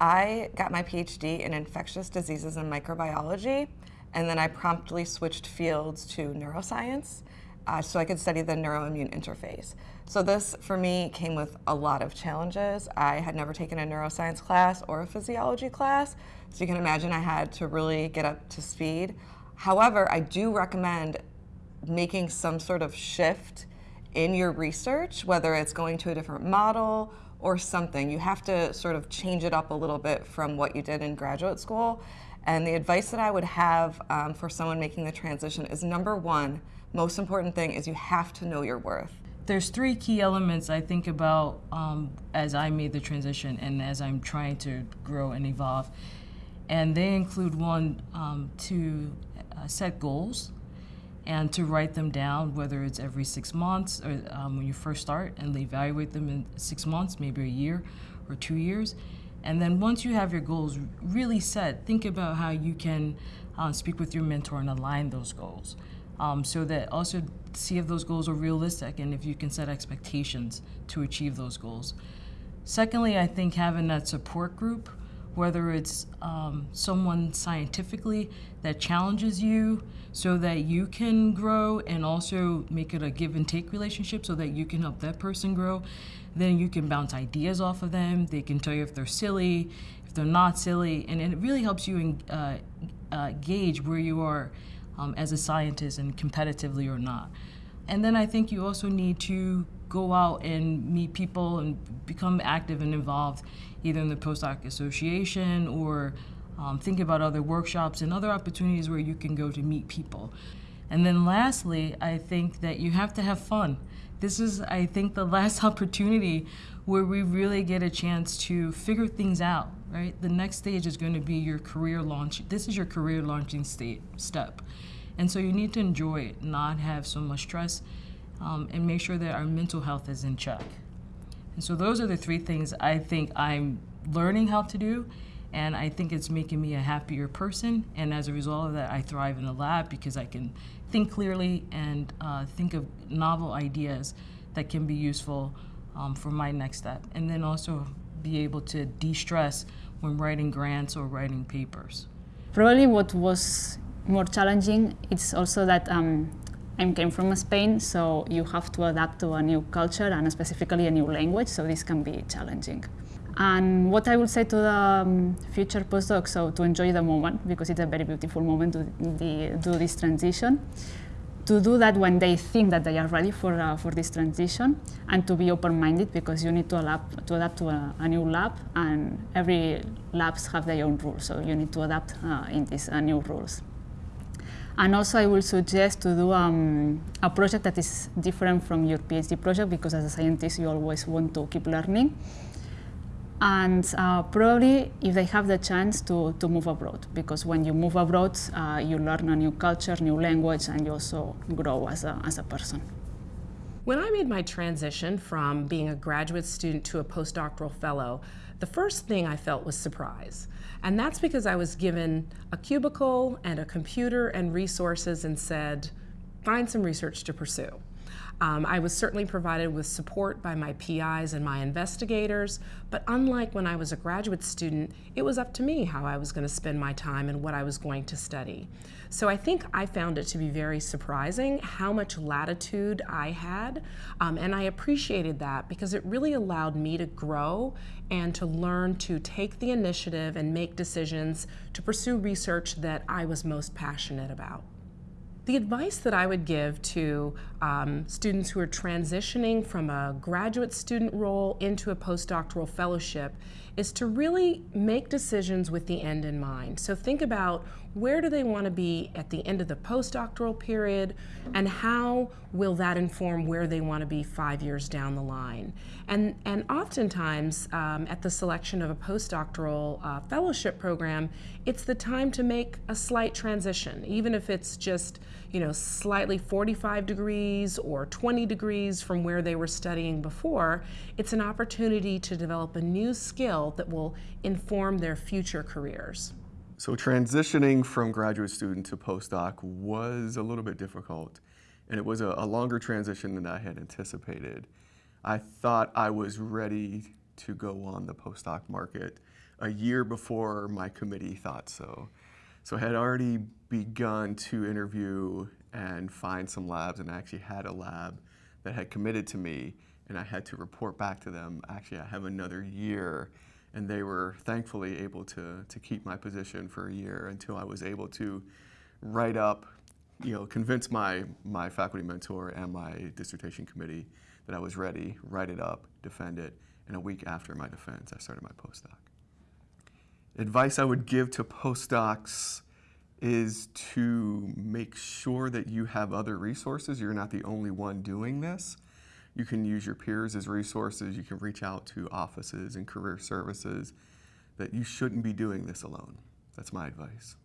I got my PhD in infectious diseases and microbiology, and then I promptly switched fields to neuroscience uh, so I could study the neuroimmune interface. So this, for me, came with a lot of challenges. I had never taken a neuroscience class or a physiology class, so you can imagine I had to really get up to speed. However, I do recommend making some sort of shift in your research, whether it's going to a different model or something. You have to sort of change it up a little bit from what you did in graduate school. And the advice that I would have um, for someone making the transition is number one, most important thing is you have to know your worth. There's three key elements I think about um, as I made the transition and as I'm trying to grow and evolve. And they include one, um, to uh, set goals and to write them down, whether it's every six months or um, when you first start and evaluate them in six months, maybe a year or two years. And then once you have your goals really set, think about how you can uh, speak with your mentor and align those goals. Um, so that also see if those goals are realistic and if you can set expectations to achieve those goals. Secondly, I think having that support group, whether it's um, someone scientifically that challenges you so that you can grow and also make it a give and take relationship so that you can help that person grow. Then you can bounce ideas off of them. They can tell you if they're silly, if they're not silly, and it really helps you in, uh, uh, gauge where you are um, as a scientist and competitively or not. And then I think you also need to go out and meet people and become active and involved either in the postdoc association or um, think about other workshops and other opportunities where you can go to meet people. And then lastly, I think that you have to have fun. This is, I think, the last opportunity where we really get a chance to figure things out, right? The next stage is going to be your career launch. This is your career launching state, step. And so you need to enjoy it, not have so much stress, um, and make sure that our mental health is in check. And so those are the three things I think I'm learning how to do, and I think it's making me a happier person. And as a result of that, I thrive in the lab because I can think clearly and uh, think of novel ideas that can be useful um, for my next step. And then also be able to de-stress when writing grants or writing papers. Probably what was more challenging it's also that um, I came from Spain, so you have to adapt to a new culture and specifically a new language, so this can be challenging. And what I would say to the um, future postdocs, so to enjoy the moment, because it's a very beautiful moment to the, do this transition, to do that when they think that they are ready for, uh, for this transition, and to be open-minded, because you need to adapt to, adapt to a, a, new lab, and every labs have their own rules, so you need to adapt uh, in these uh, new rules. And also I will suggest to do um, a project that is different from your PhD project because as a scientist you always want to keep learning. And uh, probably if they have the chance to, to move abroad, because when you move abroad, uh, you learn a new culture, new language, and you also grow as a, as a person. When I made my transition from being a graduate student to a postdoctoral fellow, the first thing I felt was surprise. And that's because I was given a cubicle and a computer and resources and said, find some research to pursue. Um, I was certainly provided with support by my PIs and my investigators, but unlike when I was a graduate student, it was up to me how I was going to spend my time and what I was going to study. So I think I found it to be very surprising how much latitude I had, um, and I appreciated that because it really allowed me to grow and to learn to take the initiative and make decisions to pursue research that I was most passionate about. The advice that I would give to um, students who are transitioning from a graduate student role into a postdoctoral fellowship is to really make decisions with the end in mind. So think about where do they want to be at the end of the postdoctoral period and how will that inform where they want to be five years down the line. And, and oftentimes um, at the selection of a postdoctoral uh, fellowship program, it's the time to make a slight transition, even if it's just you know, slightly 45 degrees or 20 degrees from where they were studying before, it's an opportunity to develop a new skill that will inform their future careers. So transitioning from graduate student to postdoc was a little bit difficult, and it was a, a longer transition than I had anticipated. I thought I was ready to go on the postdoc market a year before my committee thought so. So I had already begun to interview and find some labs, and I actually had a lab that had committed to me, and I had to report back to them, actually, I have another year. And they were thankfully able to, to keep my position for a year until I was able to write up, you know, convince my, my faculty mentor and my dissertation committee that I was ready, write it up, defend it, and a week after my defense, I started my postdoc. Advice I would give to postdocs is to make sure that you have other resources. You're not the only one doing this. You can use your peers as resources. You can reach out to offices and career services that you shouldn't be doing this alone. That's my advice.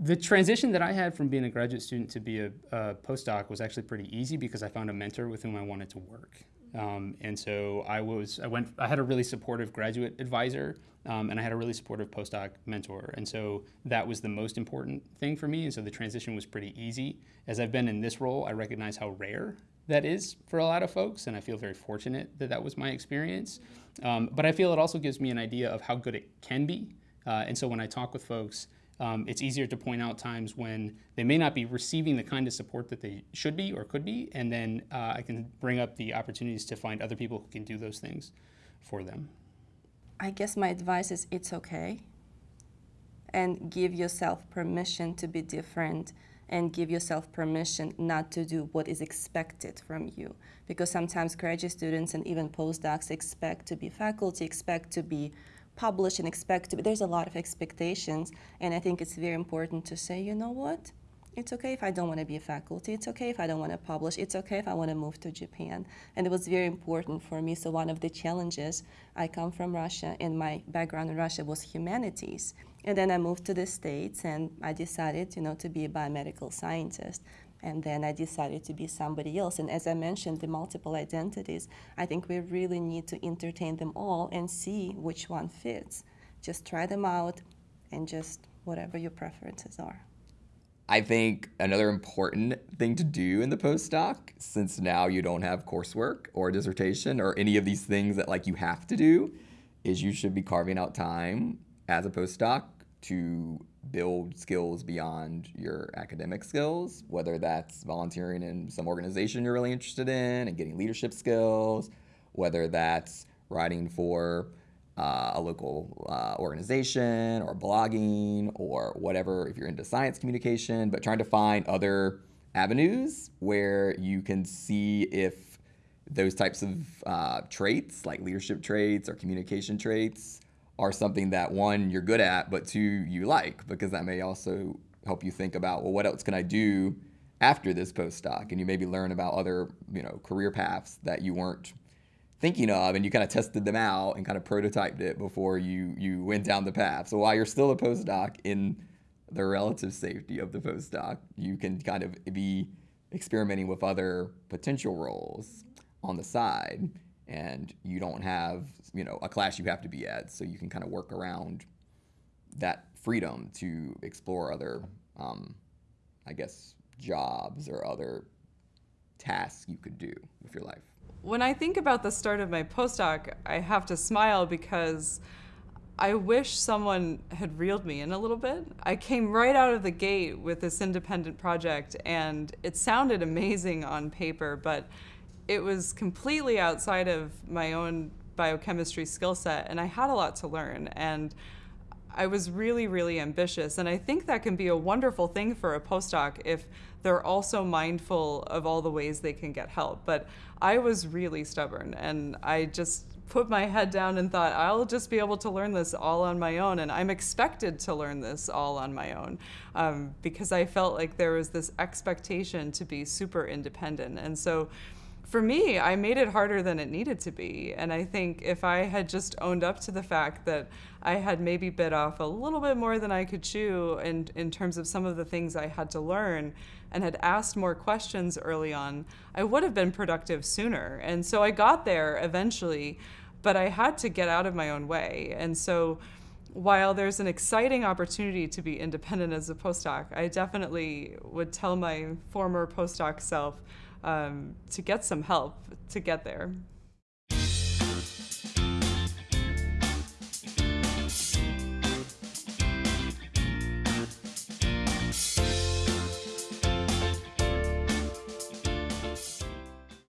The transition that I had from being a graduate student to be a, a postdoc was actually pretty easy because I found a mentor with whom I wanted to work. Um, and so I was, I went, I had a really supportive graduate advisor, um, and I had a really supportive postdoc mentor. And so that was the most important thing for me. And so the transition was pretty easy. As I've been in this role, I recognize how rare that is for a lot of folks, and I feel very fortunate that that was my experience. Um, but I feel it also gives me an idea of how good it can be. Uh, and so when I talk with folks, um, it's easier to point out times when they may not be receiving the kind of support that they should be or could be, and then uh, I can bring up the opportunities to find other people who can do those things for them. I guess my advice is it's okay. And give yourself permission to be different and give yourself permission not to do what is expected from you. Because sometimes graduate students and even postdocs expect to be faculty, expect to be published and expect to, be, there's a lot of expectations and I think it's very important to say, you know what, it's okay if I don't want to be a faculty. It's okay if I don't want to publish. It's okay if I want to move to Japan. And it was very important for me. So one of the challenges, I come from Russia and my background in Russia was humanities. And then I moved to the States and I decided, you know, to be a biomedical scientist and then I decided to be somebody else. And as I mentioned, the multiple identities, I think we really need to entertain them all and see which one fits. Just try them out and just whatever your preferences are. I think another important thing to do in the postdoc, since now you don't have coursework or dissertation or any of these things that like you have to do, is you should be carving out time as a postdoc to build skills beyond your academic skills, whether that's volunteering in some organization you're really interested in and getting leadership skills, whether that's writing for uh, a local uh, organization or blogging or whatever, if you're into science communication, but trying to find other avenues where you can see if those types of uh, traits, like leadership traits or communication traits, are something that one you're good at, but two you like because that may also help you think about well, what else can I do after this postdoc, and you maybe learn about other you know career paths that you weren't thinking of, and you kind of tested them out and kind of prototyped it before you you went down the path. So while you're still a postdoc in the relative safety of the postdoc, you can kind of be experimenting with other potential roles on the side and you don't have you know a class you have to be at so you can kind of work around that freedom to explore other um, i guess jobs or other tasks you could do with your life when i think about the start of my postdoc i have to smile because I wish someone had reeled me in a little bit. I came right out of the gate with this independent project and it sounded amazing on paper, but it was completely outside of my own biochemistry skill set, and I had a lot to learn. And I was really, really ambitious. And I think that can be a wonderful thing for a postdoc if they're also mindful of all the ways they can get help. But I was really stubborn, and I just put my head down and thought, I'll just be able to learn this all on my own. And I'm expected to learn this all on my own um, because I felt like there was this expectation to be super independent. And so for me, I made it harder than it needed to be. And I think if I had just owned up to the fact that I had maybe bit off a little bit more than I could chew in, in terms of some of the things I had to learn and had asked more questions early on, I would have been productive sooner. And so I got there eventually, but I had to get out of my own way. And so while there's an exciting opportunity to be independent as a postdoc, I definitely would tell my former postdoc self um, to get some help to get there.